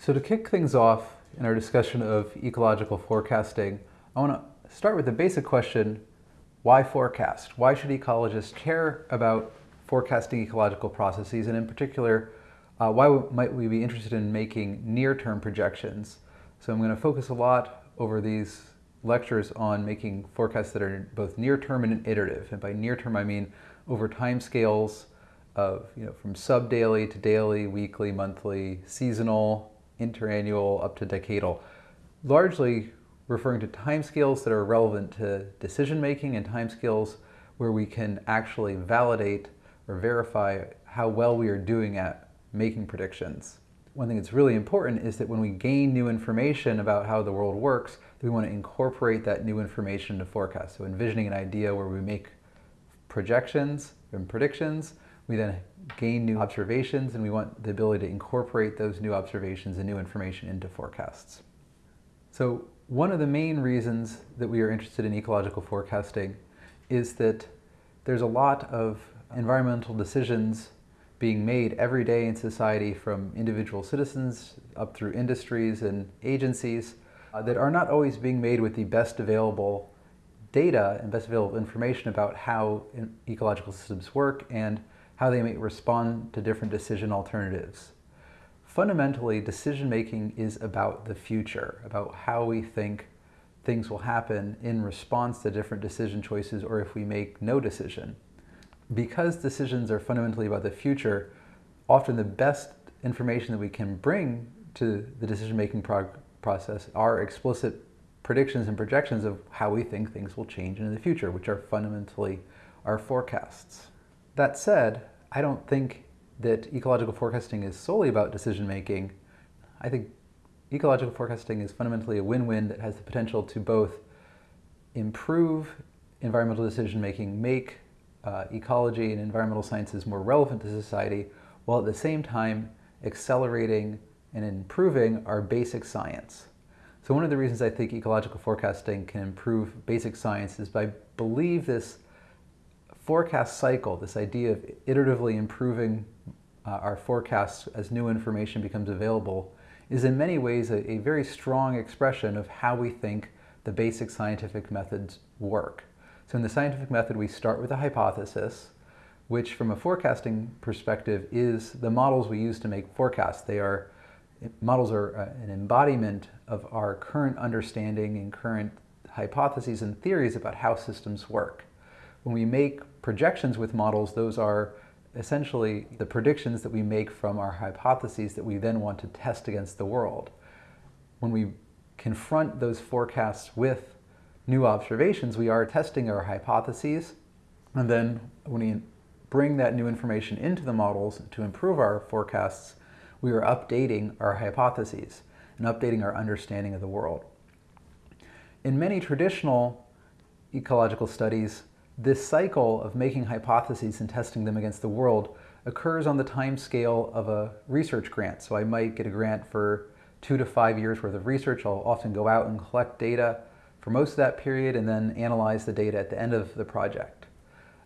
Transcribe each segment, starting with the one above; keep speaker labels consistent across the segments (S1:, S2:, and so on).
S1: So to kick things off in our discussion of ecological forecasting, I want to start with the basic question, why forecast? Why should ecologists care about forecasting ecological processes, and in particular, uh, why might we be interested in making near-term projections? So I'm going to focus a lot over these lectures on making forecasts that are both near-term and iterative. And by near-term, I mean over time scales of, you know, from sub-daily to daily, weekly, monthly, seasonal, interannual, up to decadal. Largely referring to timescales that are relevant to decision-making and timescales where we can actually validate or verify how well we are doing at making predictions. One thing that's really important is that when we gain new information about how the world works, we want to incorporate that new information into forecasts. So envisioning an idea where we make projections and predictions, we then gain new observations and we want the ability to incorporate those new observations and new information into forecasts. So one of the main reasons that we are interested in ecological forecasting is that there's a lot of environmental decisions being made every day in society from individual citizens up through industries and agencies uh, that are not always being made with the best available data and best available information about how ecological systems work and how they may respond to different decision alternatives. Fundamentally, decision making is about the future, about how we think things will happen in response to different decision choices or if we make no decision. Because decisions are fundamentally about the future, often the best information that we can bring to the decision-making process are explicit predictions and projections of how we think things will change in the future, which are fundamentally our forecasts. That said, I don't think that ecological forecasting is solely about decision making. I think ecological forecasting is fundamentally a win-win that has the potential to both improve environmental decision making, make uh, ecology and environmental sciences more relevant to society, while at the same time accelerating and improving our basic science. So one of the reasons I think ecological forecasting can improve basic science is I believe this forecast cycle, this idea of iteratively improving uh, our forecasts as new information becomes available, is in many ways a, a very strong expression of how we think the basic scientific methods work. So in the scientific method, we start with a hypothesis, which from a forecasting perspective is the models we use to make forecasts. They are, models are uh, an embodiment of our current understanding and current hypotheses and theories about how systems work. When we make projections with models, those are essentially the predictions that we make from our hypotheses that we then want to test against the world. When we confront those forecasts with new observations, we are testing our hypotheses, and then when we bring that new information into the models to improve our forecasts, we are updating our hypotheses and updating our understanding of the world. In many traditional ecological studies, this cycle of making hypotheses and testing them against the world occurs on the time scale of a research grant. So I might get a grant for two to five years worth of research. I'll often go out and collect data for most of that period and then analyze the data at the end of the project.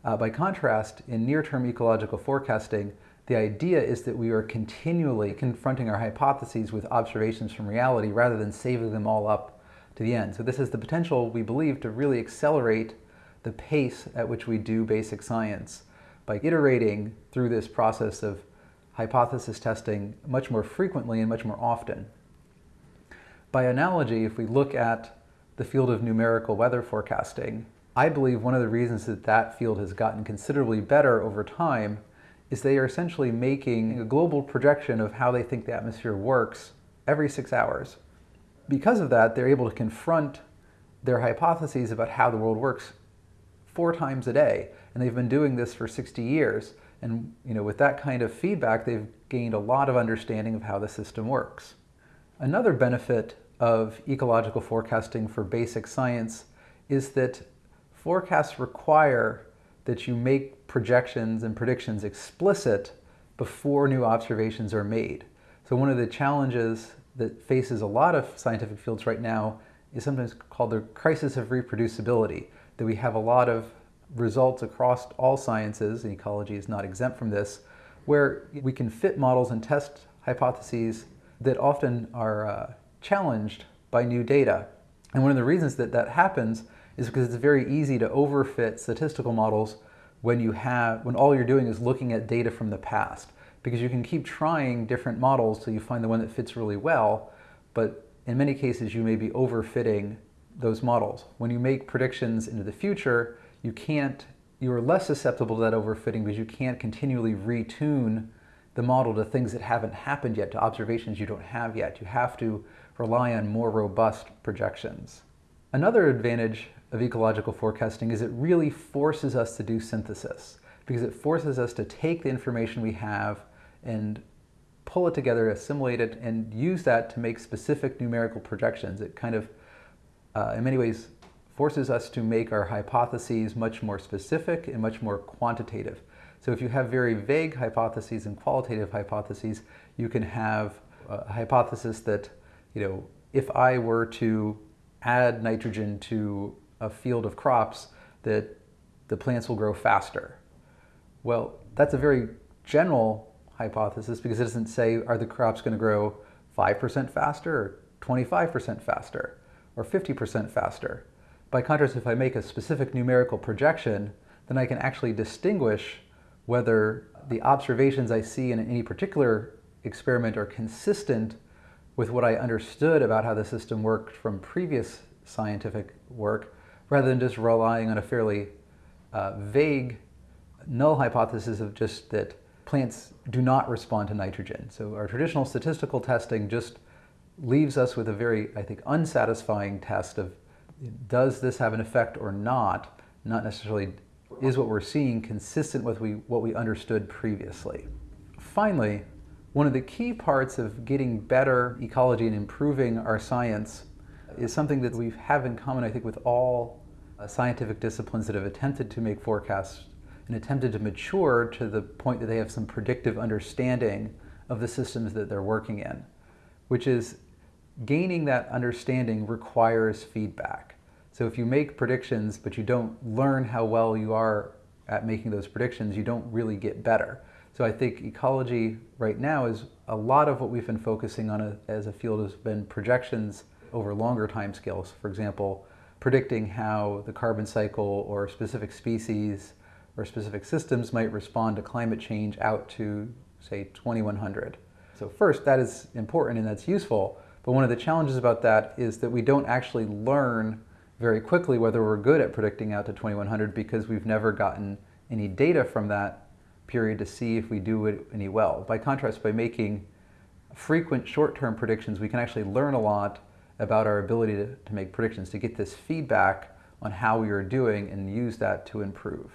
S1: Uh, by contrast, in near-term ecological forecasting, the idea is that we are continually confronting our hypotheses with observations from reality rather than saving them all up to the end. So this has the potential, we believe, to really accelerate the pace at which we do basic science by iterating through this process of hypothesis testing much more frequently and much more often. By analogy, if we look at the field of numerical weather forecasting, I believe one of the reasons that that field has gotten considerably better over time is they are essentially making a global projection of how they think the atmosphere works every six hours. Because of that, they're able to confront their hypotheses about how the world works four times a day. And they've been doing this for 60 years. And you know, with that kind of feedback, they've gained a lot of understanding of how the system works. Another benefit of ecological forecasting for basic science is that forecasts require that you make projections and predictions explicit before new observations are made. So one of the challenges that faces a lot of scientific fields right now is sometimes called the crisis of reproducibility that we have a lot of results across all sciences, and ecology is not exempt from this, where we can fit models and test hypotheses that often are uh, challenged by new data. And one of the reasons that that happens is because it's very easy to overfit statistical models when you have when all you're doing is looking at data from the past because you can keep trying different models till you find the one that fits really well but in many cases you may be overfitting those models. When you make predictions into the future you can't you are less susceptible to that overfitting because you can't continually retune the model to things that haven't happened yet to observations you don't have yet. You have to rely on more robust projections. Another advantage of ecological forecasting is it really forces us to do synthesis because it forces us to take the information we have and pull it together, assimilate it, and use that to make specific numerical projections. It kind of, uh, in many ways, forces us to make our hypotheses much more specific and much more quantitative. So if you have very vague hypotheses and qualitative hypotheses, you can have a hypothesis that, you know, if I were to add nitrogen to a field of crops that the plants will grow faster. Well, that's a very general hypothesis because it doesn't say are the crops going to grow 5% faster or 25% faster or 50% faster. By contrast, if I make a specific numerical projection, then I can actually distinguish whether the observations I see in any particular experiment are consistent with what I understood about how the system worked from previous scientific work rather than just relying on a fairly uh, vague null hypothesis of just that plants do not respond to nitrogen. So our traditional statistical testing just leaves us with a very, I think, unsatisfying test of does this have an effect or not, not necessarily is what we're seeing consistent with we, what we understood previously. Finally, one of the key parts of getting better ecology and improving our science is something that we have in common, I think, with all uh, scientific disciplines that have attempted to make forecasts and attempted to mature to the point that they have some predictive understanding of the systems that they're working in, which is gaining that understanding requires feedback. So if you make predictions but you don't learn how well you are at making those predictions, you don't really get better. So I think ecology right now is a lot of what we've been focusing on as a field has been projections over longer time scales. For example, predicting how the carbon cycle or specific species or specific systems might respond to climate change out to, say, 2100. So first, that is important and that's useful, but one of the challenges about that is that we don't actually learn very quickly whether we're good at predicting out to 2100 because we've never gotten any data from that period to see if we do it any well. By contrast, by making frequent short-term predictions, we can actually learn a lot about our ability to, to make predictions, to get this feedback on how we are doing and use that to improve.